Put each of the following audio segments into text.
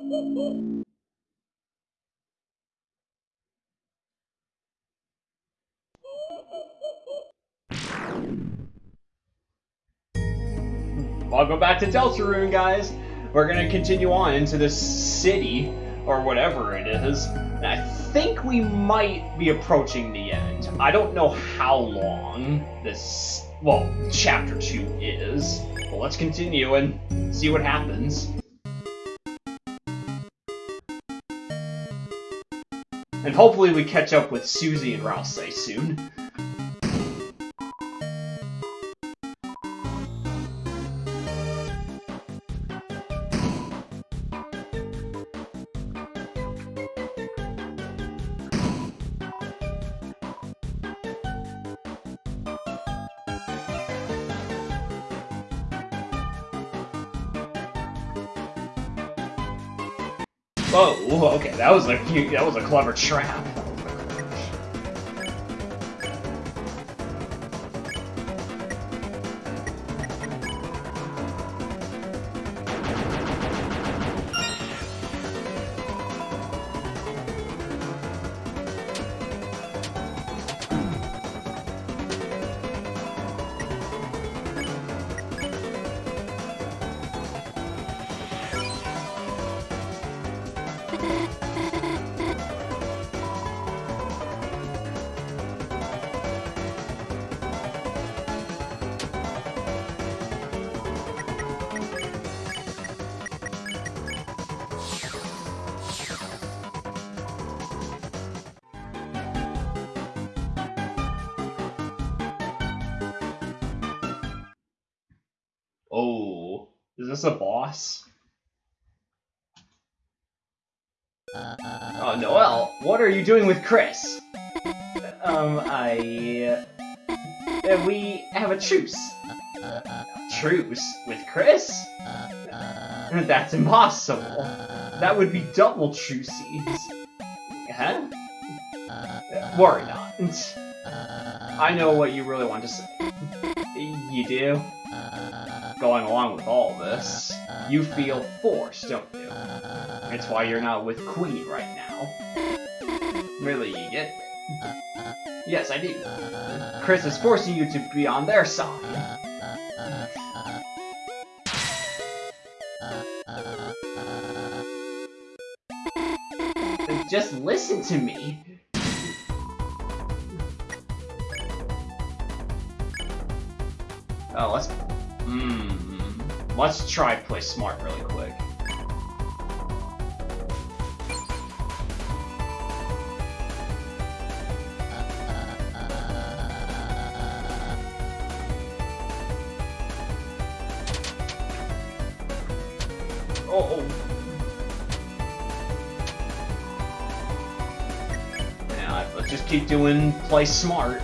Welcome back to Deltarune, guys. We're gonna continue on into this city, or whatever it is. And I think we might be approaching the end. I don't know how long this, well, chapter 2 is. But let's continue and see what happens. Hopefully we catch up with Susie and Ralsei soon. Oh, okay, that was a that was a clever trap. Boss? Oh, Noelle, what are you doing with Kris? Um, I... Uh, we have a truce. Truce? With Kris? That's impossible. That would be double truces. Huh? Worry not. I know what you really want to say. You do? Going along with all this, you feel forced, don't you? It's why you're not with Queen right now. Really, you get Yes, I do. Kris is forcing you to be on their side. Just listen to me. Oh, let's... Hmm... Let's try play smart really quick. Oh, oh. Yeah, let's just keep doing play smart.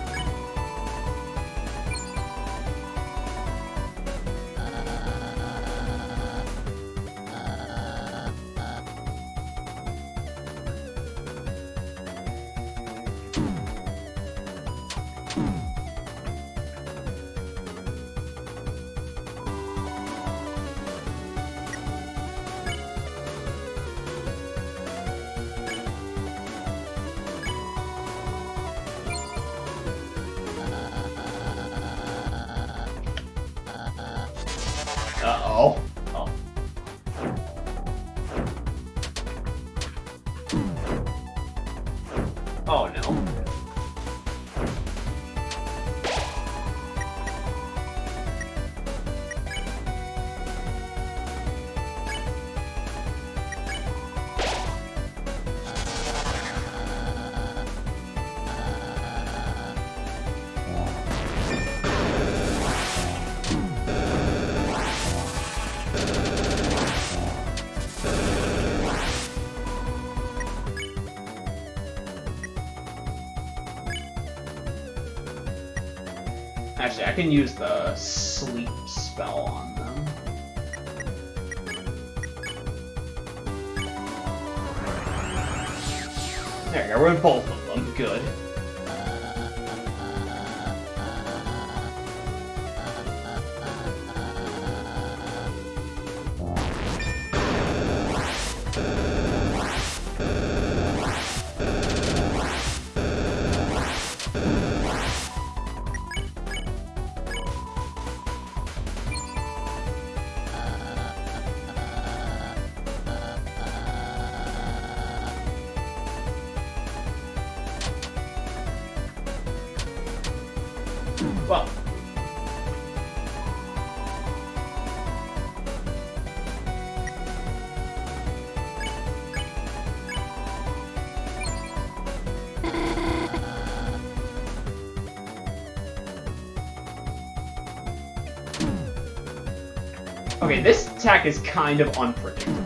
Actually, I can use the sleep spell on them. There you go, we're in both of them. Good. Okay, this attack is kind of unpredictable.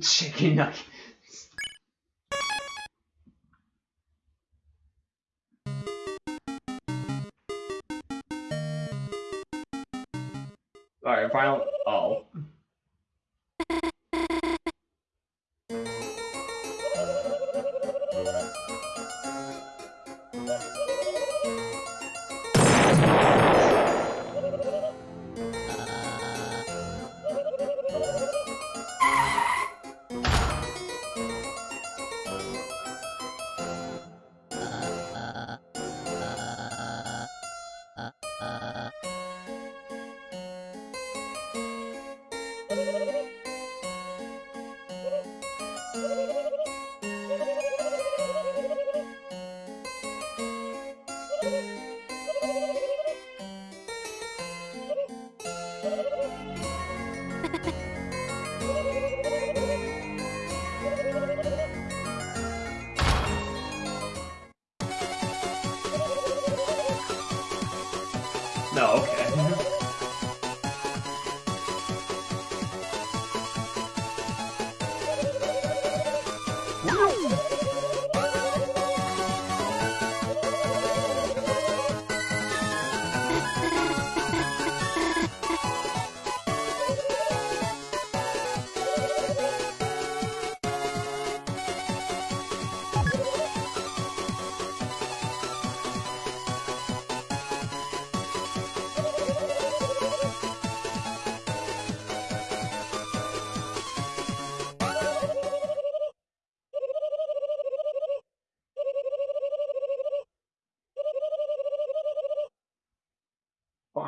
Chicken nuggets. Alright, final. Oh.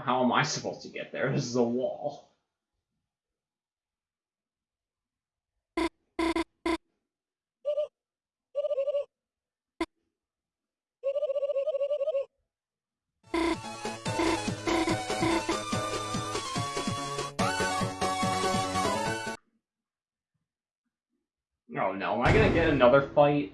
How am I supposed to get there? This is a wall. Oh no, am I gonna get another fight?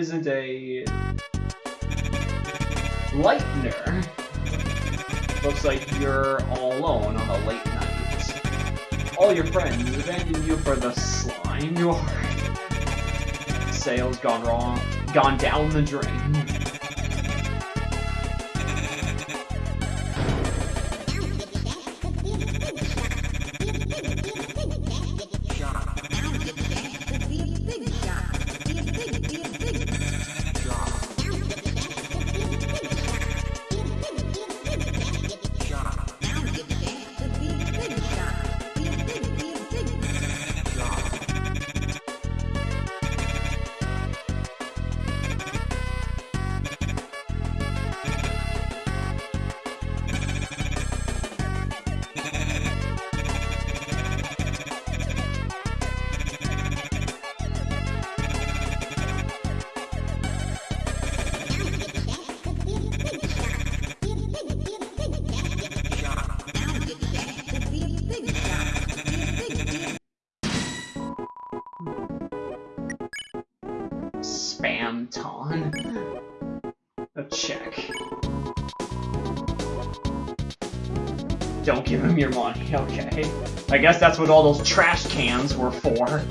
Isn't a Lightner, looks like you're all alone on a late night. All your friends abandon you for the slime. Your sales gone wrong, gone down the drain. Check. Don't give him your money, okay. I guess that's what all those trash cans were for.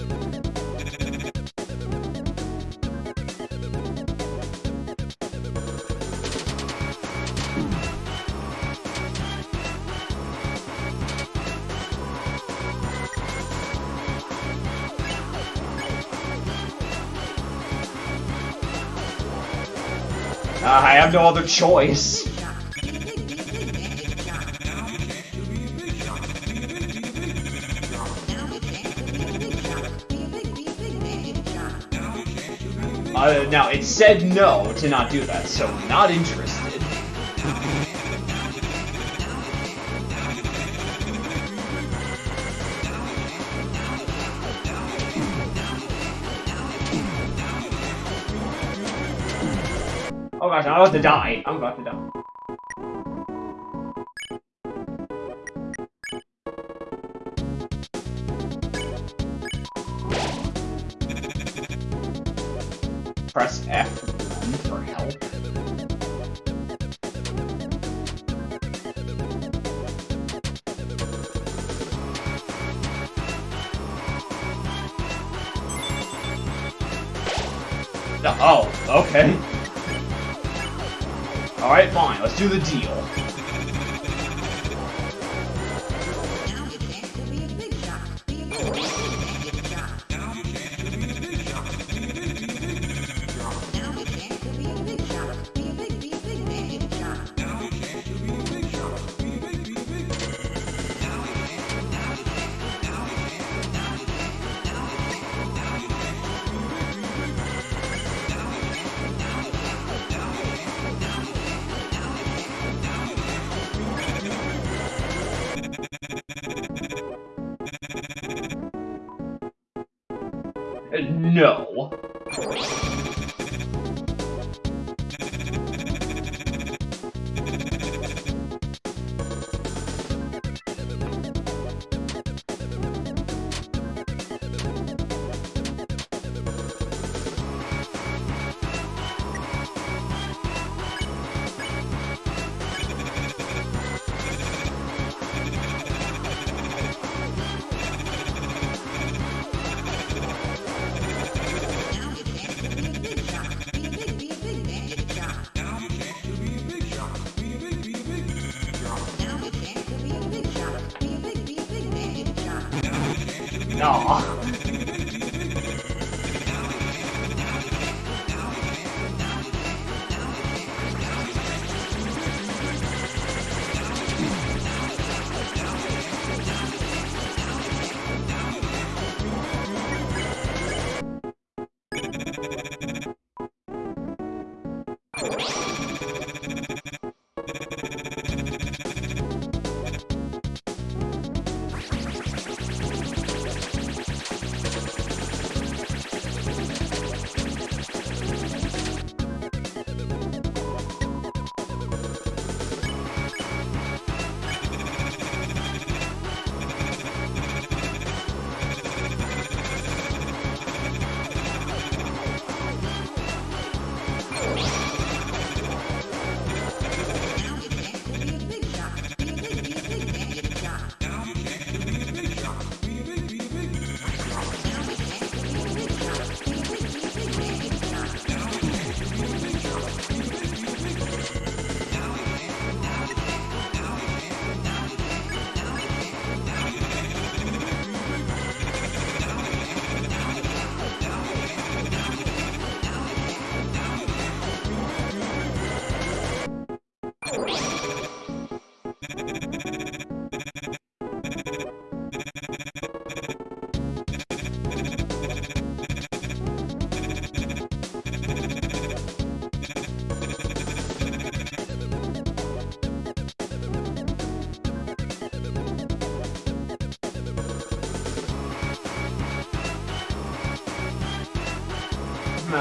Have no other choice. Uh, now, it said no to not do that, so not interested. Oh gosh, I'm about to die. I'm about to die. Press F1 for help. Oh, okay. Alright, fine, let's do the deal. No. No.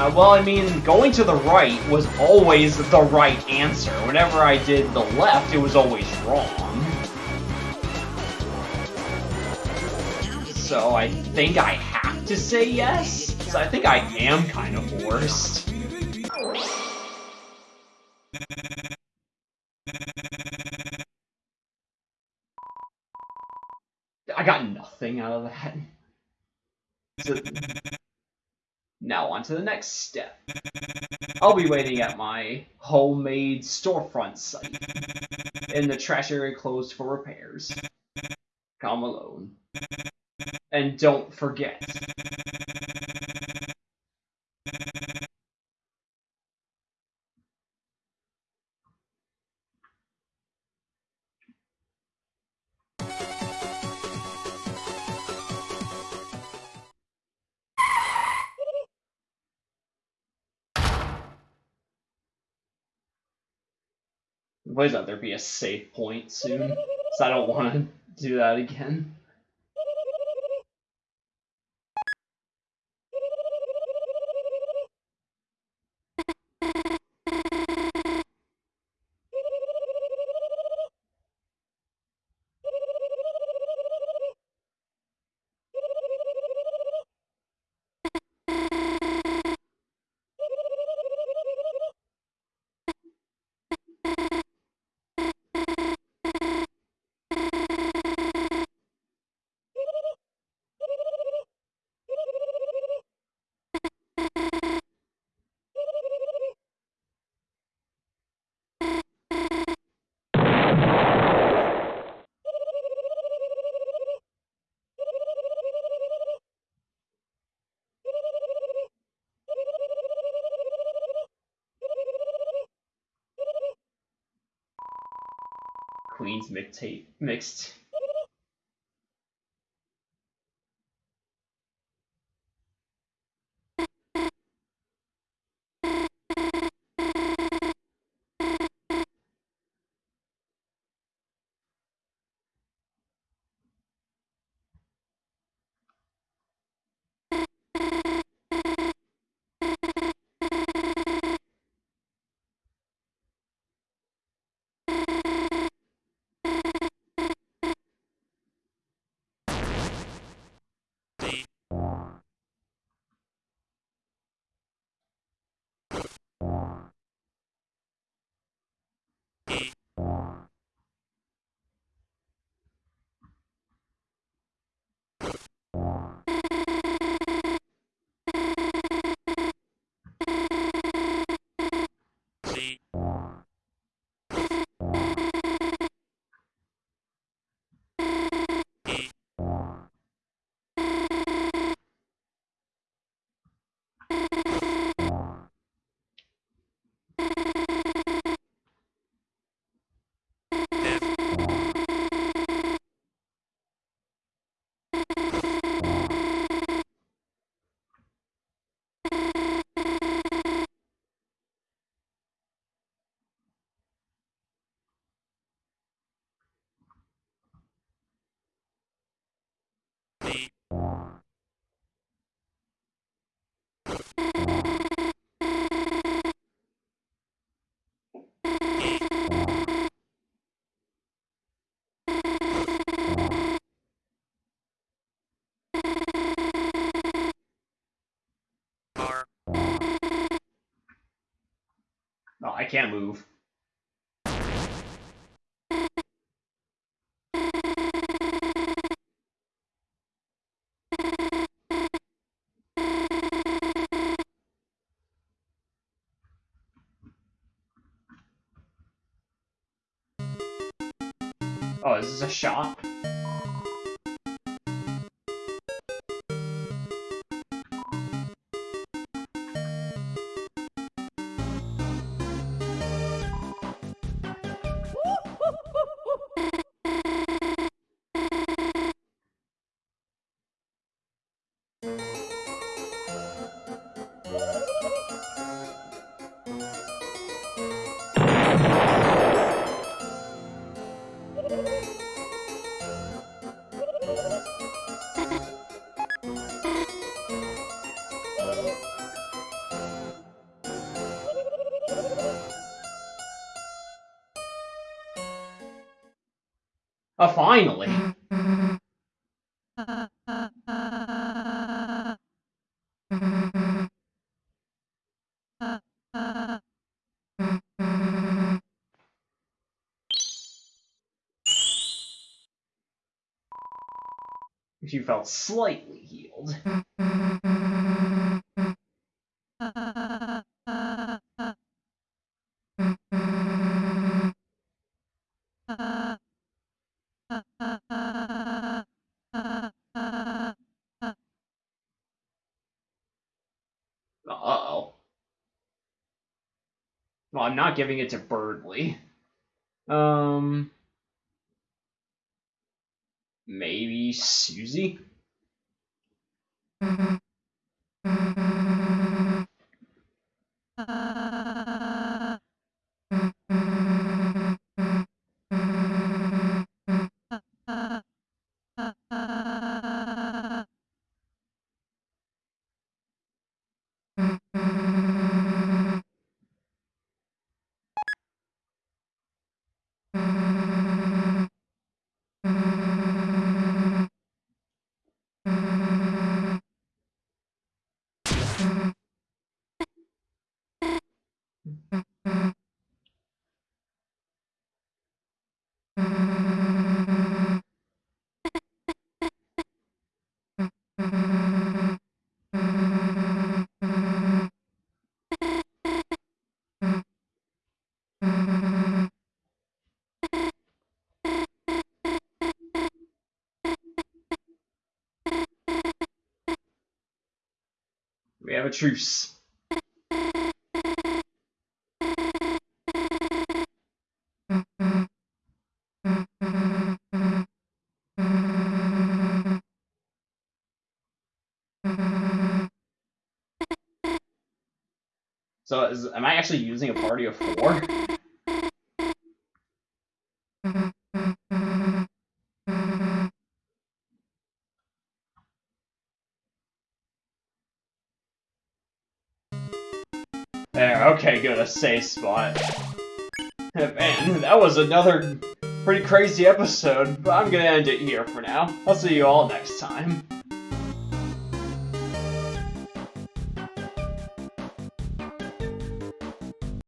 Uh, well, I mean, going to the right was always the right answer. Whenever I did the left, it was always wrong. So I think I have to say yes? So I think I am kind of forced. I got nothing out of that. So, now on to the next step. I'll be waiting at my homemade storefront site. in the trash area closed for repairs. Come alone. And don't forget. Please let there be a safe point soon, so I don't want to do that again. Queen's mixtape mixed. Can't move. Oh, this is this a shot? Oh, finally. Mm. Felt slightly healed. Well, I'm not giving it to Berdly. Um... Maybe Susie? Mm-hmm. A truce. So, is, am I actually using a party of four? Safe spot. Man, that was another pretty crazy episode, but I'm gonna end it here for now. I'll see you all next time.